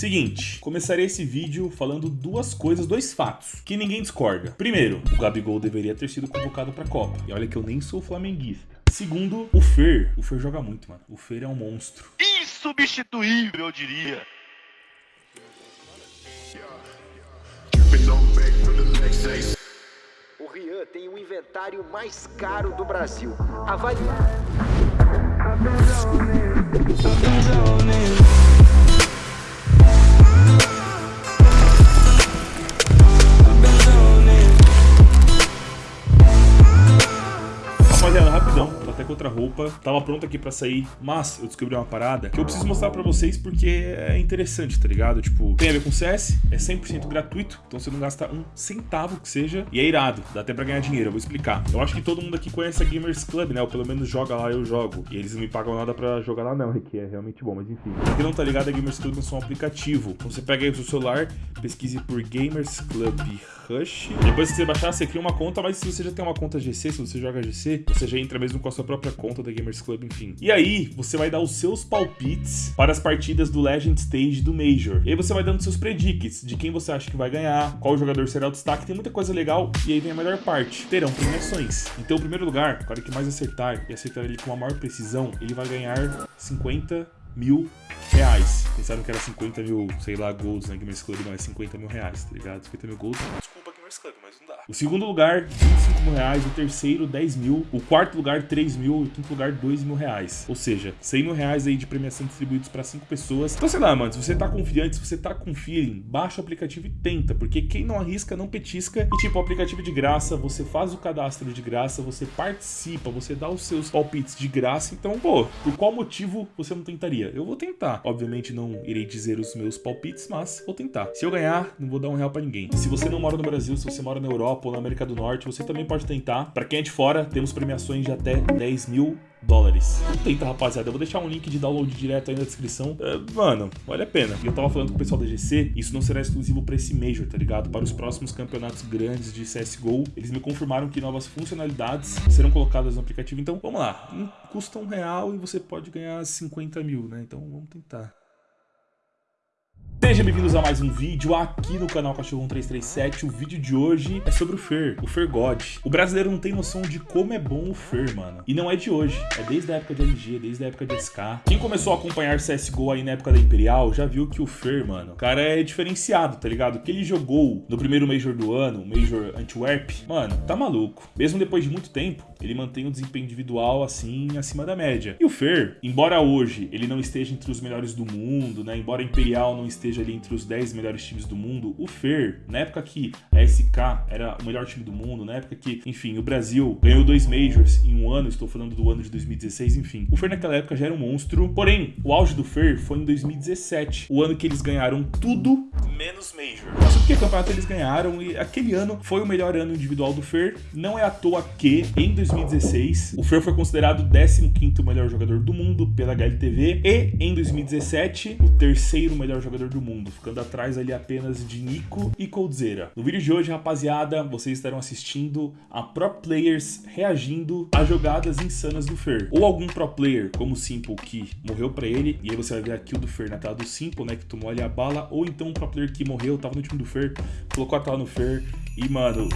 Seguinte, começarei esse vídeo falando duas coisas, dois fatos, que ninguém discorda. Primeiro, o Gabigol deveria ter sido convocado pra Copa. E olha que eu nem sou flamenguista. Segundo, o Fer. O Fer joga muito, mano. O Fer é um monstro. Insubstituível, eu diria. O Rian tem o inventário mais caro do Brasil. Avalie. Rapaziada, rapidão, até com outra roupa, tava pronto aqui pra sair, mas eu descobri uma parada que eu preciso mostrar pra vocês porque é interessante, tá ligado? Tipo, tem a ver com CS, é 100% gratuito, então você não gasta um centavo que seja, e é irado, dá até pra ganhar dinheiro, eu vou explicar. Eu acho que todo mundo aqui conhece a Gamers Club, né? Ou pelo menos joga lá, eu jogo. E eles não me pagam nada pra jogar lá não, que é realmente bom, mas enfim. Pra quem não tá ligado, a Gamers Club é só um aplicativo. Então você pega aí o seu celular, pesquise por Gamers Club Rush. Depois que você baixar, você cria uma conta, mas se você já tem uma conta GC, se você joga GC, você já entra mesmo com a sua própria conta da Gamers Club, enfim. E aí, você vai dar os seus palpites para as partidas do Legend Stage do Major. E aí você vai dando seus predicts de quem você acha que vai ganhar, qual jogador será o destaque, tem muita coisa legal. E aí vem a melhor parte, terão premiações. Então, o primeiro lugar, o cara que mais acertar e acertar ele com a maior precisão, ele vai ganhar 50 mil reais. Pensaram que era 50 mil, sei lá, golds na Gamers Club, não, é 50 mil reais, tá ligado? 50 mil golds. Desculpa, Club, mas não dá. O segundo lugar, 25 mil reais. O terceiro, 10 mil. O quarto lugar, 3 mil. E o quinto lugar, 2 mil reais. Ou seja, 100 mil reais aí de premiação distribuídos para 5 pessoas. Então, sei lá, mano, se você tá confiante, se você tá com feeling, baixa o aplicativo e tenta. Porque quem não arrisca, não petisca. E tipo, o aplicativo de graça, você faz o cadastro de graça, você participa, você dá os seus palpites de graça. Então, pô, por qual motivo você não tentaria? Eu vou tentar. Obviamente não irei dizer os meus palpites, mas vou tentar. Se eu ganhar, não vou dar um real pra ninguém. Se você não mora no Brasil, se você mora na Europa ou na América do Norte, você também pode tentar. Pra quem é de fora, temos premiações de até 10 mil dólares. Tenta, rapaziada. Eu vou deixar um link de download direto aí na descrição. É, mano, vale a pena. E eu tava falando com o pessoal da GC, isso não será exclusivo pra esse Major, tá ligado? Para os próximos campeonatos grandes de CSGO, eles me confirmaram que novas funcionalidades serão colocadas no aplicativo. Então, vamos lá. Custa um real e você pode ganhar 50 mil, né? Então, vamos tentar. Sejam bem-vindos a mais um vídeo aqui no canal Cachorro 1337. O vídeo de hoje é sobre o Fer, o Fer God. O brasileiro não tem noção de como é bom o Fer, mano. E não é de hoje, é desde a época de LG, desde a época de SK. Quem começou a acompanhar CSGO aí na época da Imperial já viu que o Fer, mano, o cara é diferenciado, tá ligado? Que ele jogou no primeiro Major do ano, o Major Antwerp, mano, tá maluco. Mesmo depois de muito tempo, ele mantém um desempenho individual assim, acima da média. E o Fer, embora hoje ele não esteja entre os melhores do mundo, né? Embora a Imperial não esteja ali entre os 10 melhores times do mundo, o Fer, na época que a SK era o melhor time do mundo, na época que, enfim, o Brasil ganhou dois Majors em um ano, estou falando do ano de 2016, enfim. O Fer naquela época já era um monstro, porém, o auge do Fer foi em 2017, o ano que eles ganharam tudo menos Major. Mas porque campeonato eles ganharam e aquele ano foi o melhor ano individual do Fer. Não é à toa que, em 2016, o Fer foi considerado o 15º melhor jogador do mundo pela HLTV e, em 2017, o terceiro melhor jogador do mundo, ficando atrás ali apenas de Nico e Coldzera. No vídeo de hoje, rapaziada, vocês estarão assistindo a pro players reagindo a jogadas insanas do Fer. Ou algum pro player, como o Simple, que morreu pra ele, e aí você vai ver a kill do Fer na tela do Simple, né, que tomou ali a bala, ou então um pro player que morreu, tava no time do Fer, colocou a tela no Fer, e mano...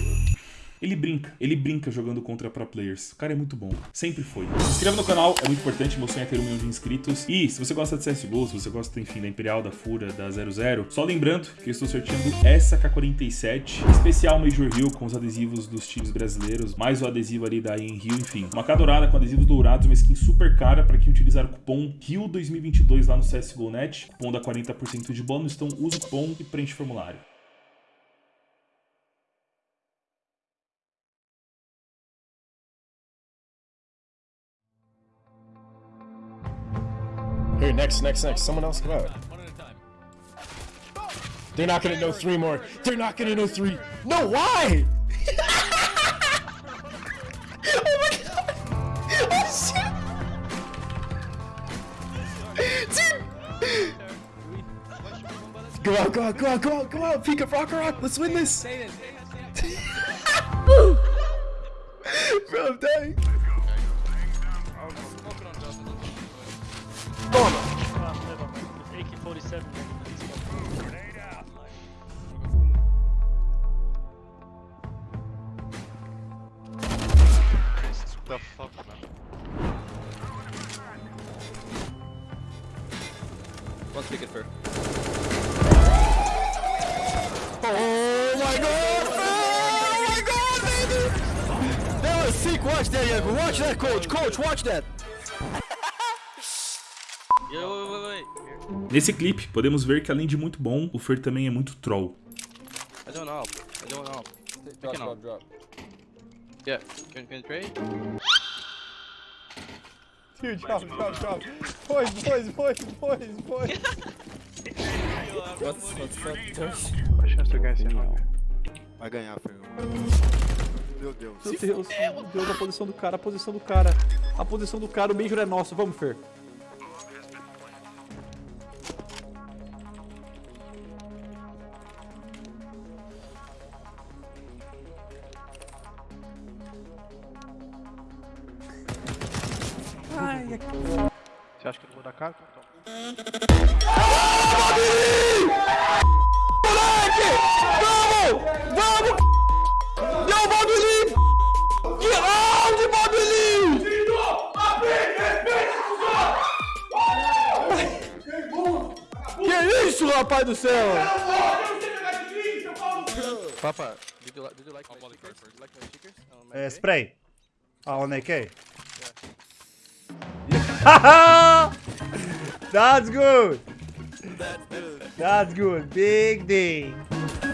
Ele brinca, ele brinca jogando contra pro players. O cara é muito bom, sempre foi. Se inscreva no canal, é muito importante, meu sonho é ter um milhão de inscritos. E se você gosta de CSGO, se você gosta, enfim, da Imperial, da Fura, da 00, só lembrando que eu estou sorteando essa K47, especial Major Hill com os adesivos dos times brasileiros, mais o adesivo ali da In Rio, enfim. Uma K dourada com adesivos dourados, uma skin super cara para quem utilizar o cupom RIO2022 lá no CSGO Net, cupom dá 40% de bônus, então usa o cupom e preenche o formulário. Here, next, next, next. Someone else come out. They're not gonna know three more. They're not gonna know three. No, why? oh my god! Oh shit! Dude! Go out, go out, go out, go out, go out! Pika Rock Rock, let's win this! Bro, I'm dying. seven. The fuck, man. One ticket for? Oh my god! Oh my god, baby! That was sick. Watch that, Yaku. Watch that, coach. Coach, watch that. Yo, wait, wait, wait. Nesse clipe, podemos ver que além de muito bom, o Fer também é muito troll. I don't know. I don't know. Drop, drop, drop. Yeah. Can, can trade? Dude, drop, drop, drop. Boys, boys, boys, boys, boys. What's, what's up, Vai ganhar, Fernando. Meu Deus. Meu Deus, meu Deus, a posição do cara, a posição do cara. A posição do cara, o Major é nosso. Vamos, Fer. Você acha que eu não vou dar cara? Então. Yo, Bobby Lee! Get out, Bobby Lee! Que isso, rapaz do céu? Papa, did you, li- did you like my stickers? Did you like my stickers? Uh, spray. Ah, on AK. That's good. That's good. Big D. I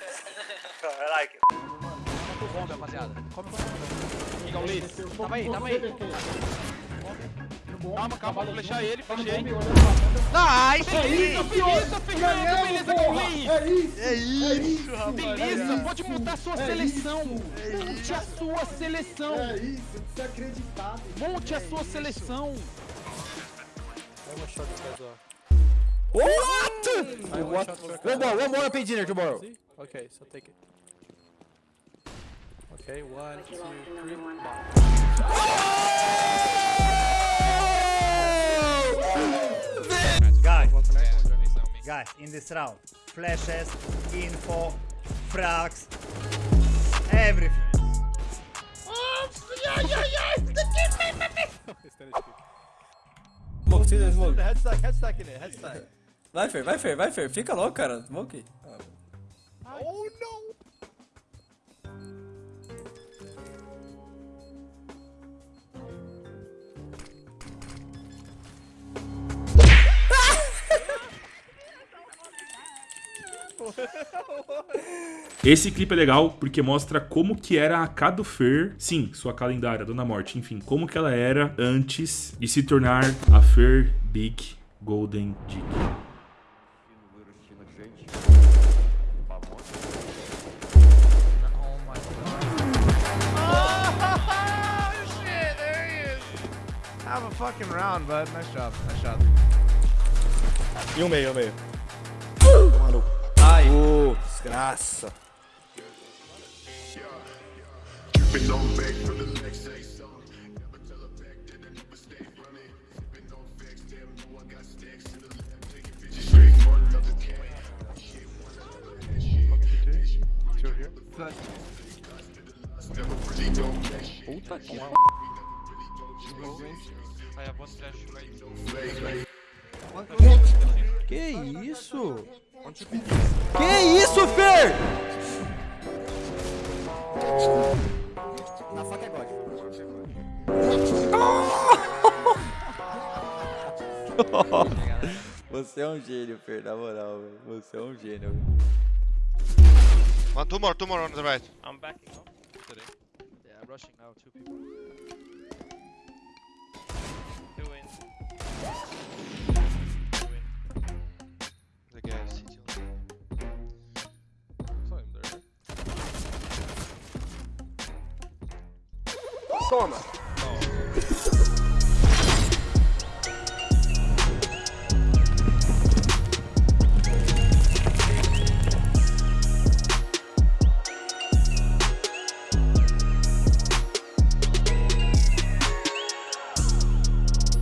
like it. Bom, rapaziada. Igão Lee. Tava aí, tava aí. Calma, calma, vou flechar ele, flechei. Nice! É isso, beleza, Fernando, beleza, Gaulinho! É isso, rapaz! Beleza, pode montar a sua seleção! Monte a sua seleção! É isso, desacreditado! Monte a sua seleção! What? One more, one more, I pay dinner tomorrow. Okay, so take it. Okay, one, two, three, Guys, guys, in this round, flashes, info, frags, everything. Smoke, see the smoke. Head stack, head stack in it, head stack. Vai, Fer, vai, Fer, vai, Fer. Fica logo, cara. Smoke. Esse clipe é legal porque mostra como que era a K do Fer, sim, sua calendária, Dona Morte, enfim, como que ela era antes de se tornar a Fer Big Golden Dick. Have a fucking round, bud. Nice job, nice job. E um meio, um meio. Ai. Ô, desgraça. Que isso? Que isso, Fer? Na faca é God. Você é um gênio, Fer, na moral, velho. Você é um gênio. One, two more, two more on the right. I'm backing up. Today. Yeah, I'm rushing now, two people. Two in. Toma,